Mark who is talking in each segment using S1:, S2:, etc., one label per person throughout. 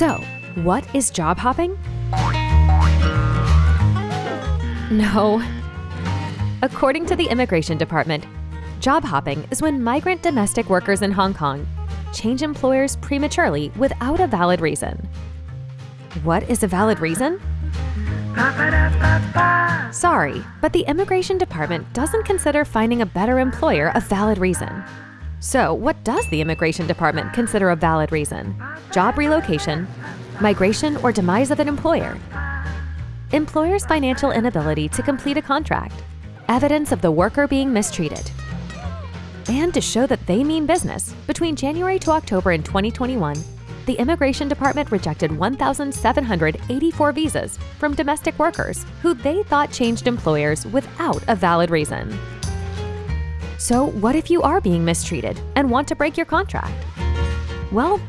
S1: So, what is job hopping? No. According to the Immigration Department, job hopping is when migrant domestic workers in Hong Kong change employers prematurely without a valid reason. What is a valid reason? Sorry, but the Immigration Department doesn't consider finding a better employer a valid reason. So, what does the Immigration Department consider a valid reason? Job relocation, migration, or demise of an employer? Employer's financial inability to complete a contract, evidence of the worker being mistreated. And to show that they mean business, between January to October in 2021, the Immigration Department rejected 1,784 visas from domestic workers who they thought changed employers without a valid reason. So, what if you are being mistreated and want to break your contract? Well,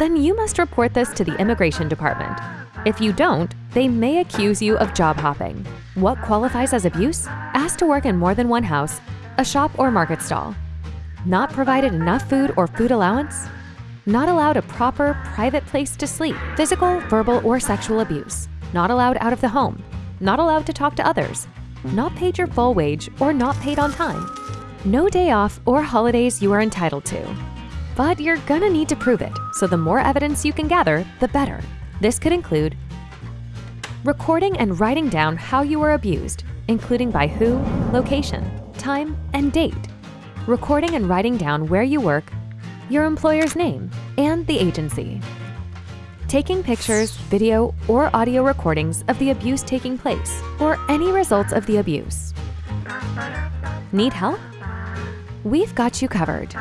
S1: then you must report this to the Immigration Department. If you don't, they may accuse you of job hopping. What qualifies as abuse? Asked to work in more than one house, a shop or market stall. Not provided enough food or food allowance? Not allowed a proper, private place to sleep. Physical, verbal, or sexual abuse. Not allowed out of the home. Not allowed to talk to others. Not paid your full wage or not paid on time. No day off or holidays you are entitled to. But you're gonna need to prove it, so the more evidence you can gather, the better. This could include recording and writing down how you were abused, including by who, location, time, and date. Recording and writing down where you work, your employer's name, and the agency. Taking pictures, video, or audio recordings of the abuse taking place, or any results of the abuse. Need help? we've got you covered.